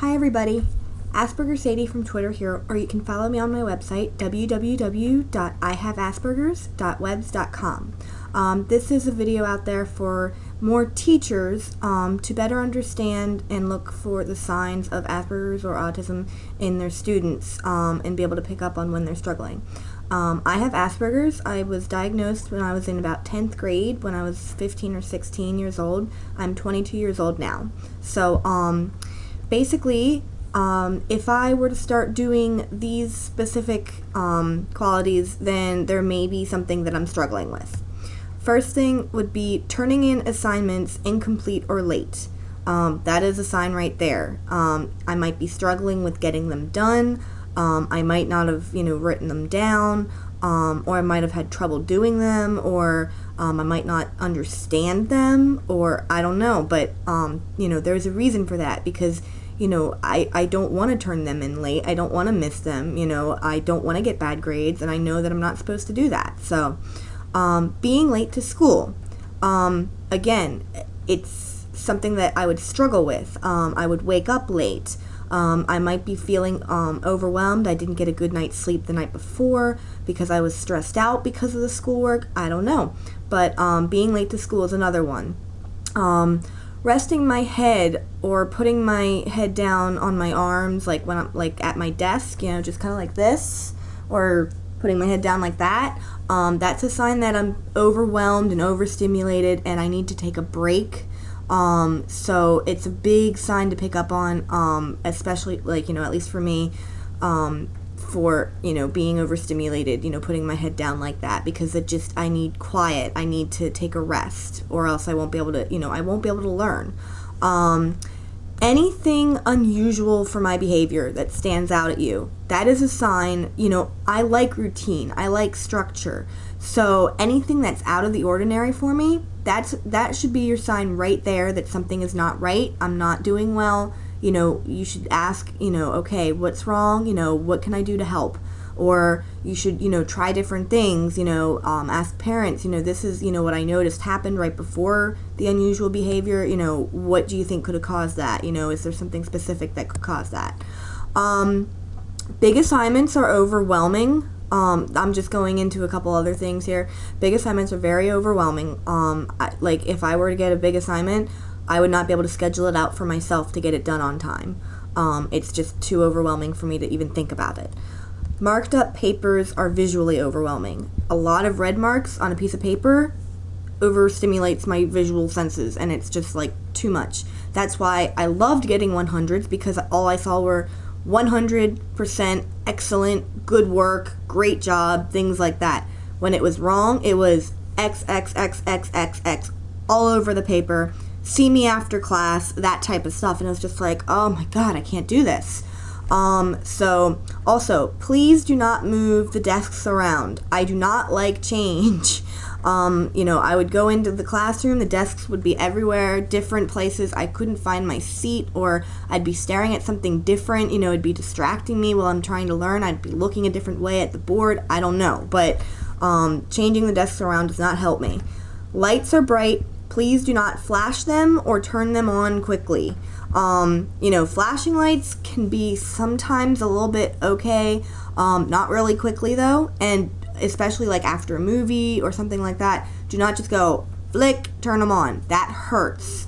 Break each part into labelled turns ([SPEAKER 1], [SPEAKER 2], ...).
[SPEAKER 1] Hi everybody, Asperger Sadie from Twitter here, or you can follow me on my website www.ihaveaspergers.webs.com. Um, this is a video out there for more teachers um, to better understand and look for the signs of Asperger's or autism in their students um, and be able to pick up on when they're struggling. Um, I have Asperger's. I was diagnosed when I was in about 10th grade, when I was 15 or 16 years old. I'm 22 years old now. So, um, basically, um, if I were to start doing these specific um, qualities, then there may be something that I'm struggling with. First thing would be turning in assignments incomplete or late. Um, that is a sign right there. Um, I might be struggling with getting them done. Um, I might not have, you know, written them down, um, or I might have had trouble doing them, or I might not understand them, or I don't know. But, you know, there's a reason for that because, you know, I, I don't want to turn them in late. I don't want to miss them. You know, I don't want to get bad grades, and I know that I'm not supposed to do that. So, um, being late to school, um, again, it's something that I would struggle with. I would wake up late. Um, I might be feeling um, overwhelmed. I didn't get a good night's sleep the night before because I was stressed out because of the schoolwork. I don't know. But um, being late to school is another one. Um, resting my head or putting my head down on my arms, like when I'm like at my desk, you know, just kind of like this, or putting my head down like that. Um, that's a sign that I'm overwhelmed and overstimulated, and I need to take a break um, so it's a big sign to pick up on, um, especially like, you know, at least for me, um, for, you know, being overstimulated, you know, putting my head down like that because it just, I need quiet. I need to take a rest or else I won't be able to, you know, I won't be able to learn. Um, anything unusual for my behavior that stands out at you, that is a sign, you know, I like routine, I like structure. So anything that's out of the ordinary for me, that's that should be your sign right there that something is not right. I'm not doing well. You know, you should ask, you know, okay, what's wrong? You know, what can I do to help? Or you should, you know, try different things. You know, um, ask parents. You know, this is, you know, what I noticed happened right before the unusual behavior. You know, what do you think could have caused that? You know, is there something specific that could cause that? Um, big assignments are overwhelming. Um, I'm just going into a couple other things here. Big assignments are very overwhelming. Um, I, like if I were to get a big assignment, I would not be able to schedule it out for myself to get it done on time. Um, it's just too overwhelming for me to even think about it. Marked up papers are visually overwhelming. A lot of red marks on a piece of paper overstimulates my visual senses and it's just like too much. That's why I loved getting 100s because all I saw were 100% excellent, good work, great job, things like that. When it was wrong, it was X, X, X, X, X, X all over the paper. See me after class, that type of stuff. And it was just like, oh my God, I can't do this. Um, so, also, please do not move the desks around. I do not like change. Um, you know, I would go into the classroom, the desks would be everywhere, different places. I couldn't find my seat, or I'd be staring at something different. You know, it'd be distracting me while I'm trying to learn. I'd be looking a different way at the board. I don't know. But um, changing the desks around does not help me. Lights are bright. Please do not flash them or turn them on quickly. Um, you know, flashing lights can be sometimes a little bit okay, um, not really quickly though, and especially like after a movie or something like that, do not just go flick, turn them on. That hurts.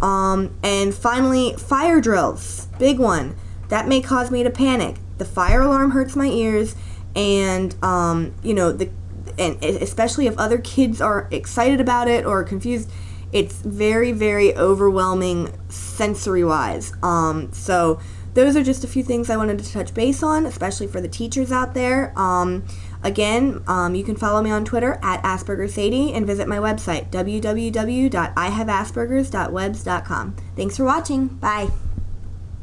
[SPEAKER 1] Um, and finally, fire drills. Big one. That may cause me to panic. The fire alarm hurts my ears, and um, you know the, and especially if other kids are excited about it or confused, it's very very overwhelming sensory wise. Um, so those are just a few things I wanted to touch base on, especially for the teachers out there. Um, Again, um, you can follow me on Twitter at AspergerSadie and visit my website, www.ihaveaspergers.webs.com. Thanks for watching. Bye.